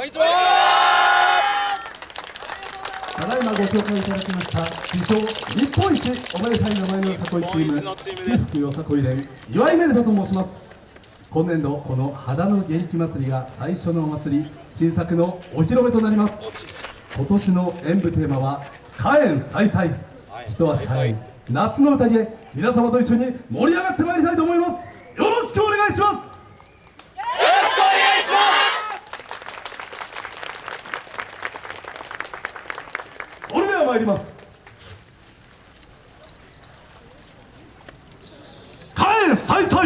こんにちは。ただいまご紹介いただきました自称日本一おめでたい名前のよさこいチーム日本一のチームです七福よさこい連岩井メルタと申します。今年度この肌の元気祭りが最初のお祭り新作のお披露目となります。今年の演舞テーマは火炎再々。はい。一足早い。夏の宴皆様と一緒に盛り上がってまいりたいと思います。よろしくお願いしますよろしくお願いしますそれでは参ります。火炎再々。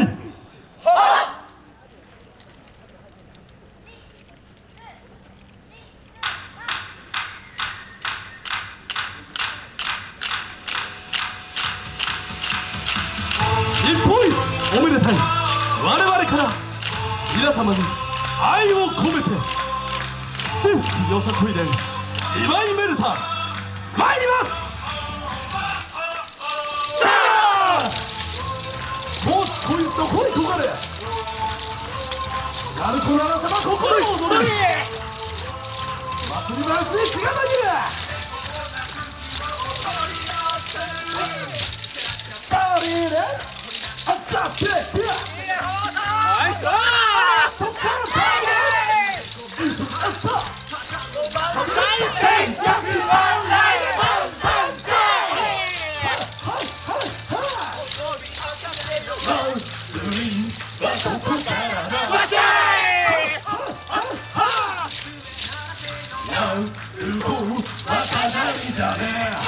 日本一おめでたい。我々から。皆様に愛を込めて。シェフよさこい連岩井メルタ参ります。さあもうこいとこいとかれ。やるこなら様心に踊れ祭り回しにしがたぎるあったってダメ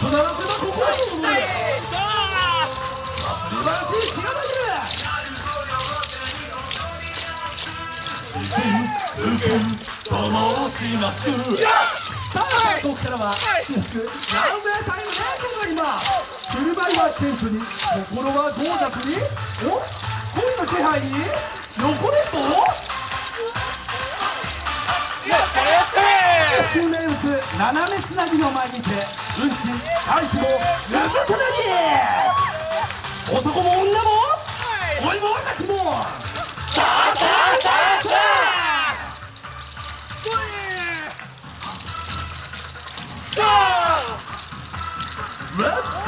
さあここからは私服ランウェイタイムレー今振る舞いは謙虚に心はゴージャスにお恋の気配に横連棒中名物斜めつなぎの前にて運気回避もずぶつなぎ男も女も恋も若きもさあさあさあ。さあさあ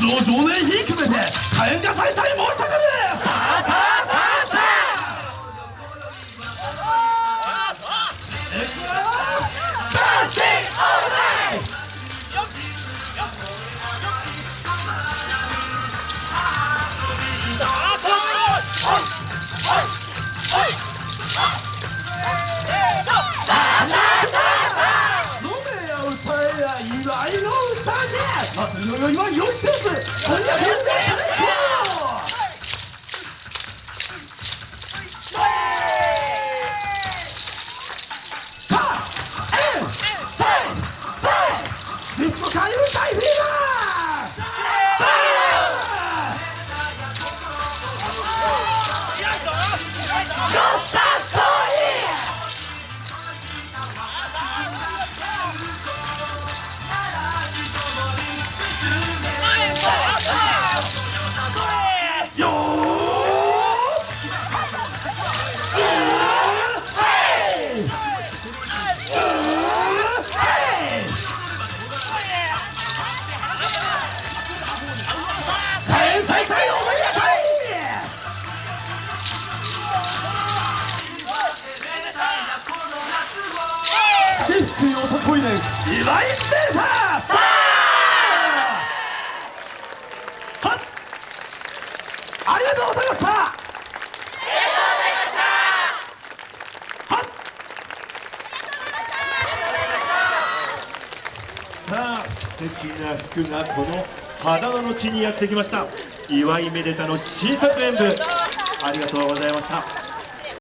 五条少年ひくめて火炎が再々申したかれさあさあさあさあいよダンシングオールナイト飲めや歌えや祝いの歌で祭りの酔いは酔いせずこんな変だよいせいリさこいねん岩井データさあはっありがとうございましたありがとうございましたはっさあ素敵な服がこの秦野の地にやってきました岩井めでたの新作演舞ありがとうございました。